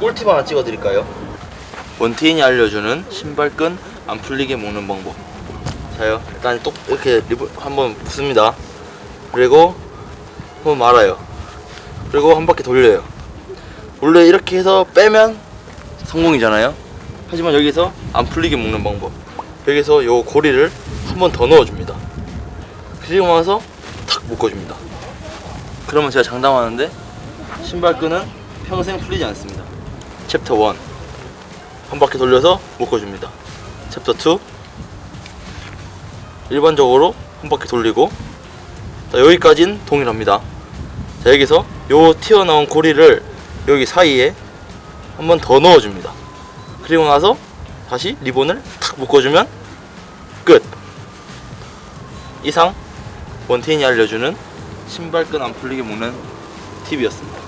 꿀팁 하나 찍어드릴까요? 원태인이 알려주는 신발끈 안 풀리게 묶는 방법. 자요. 일단 똑 이렇게 리본 한번 붙습니다. 그리고 한번 말아요. 그리고 한 바퀴 돌려요. 원래 이렇게 해서 빼면 성공이잖아요. 하지만 여기서 안 풀리게 묶는 방법. 여기서 요 고리를 한 번 더 넣어줍니다. 그리고 나서 탁 묶어줍니다. 그러면 제가 장담하는데 신발끈은 평생 풀리지 않습니다 챕터 1 한 바퀴 돌려서 묶어줍니다. 챕터 2 일반적으로 한 바퀴 돌리고 자, 여기까진 동일합니다. 자 여기서 요 튀어나온 고리를 여기 사이에 한 번 더 넣어줍니다. 그리고 나서 다시 리본을 탁 묶어주면 끝. 이상 원태인이 알려주는 신발끈 안 풀리게 묶는 팁이었습니다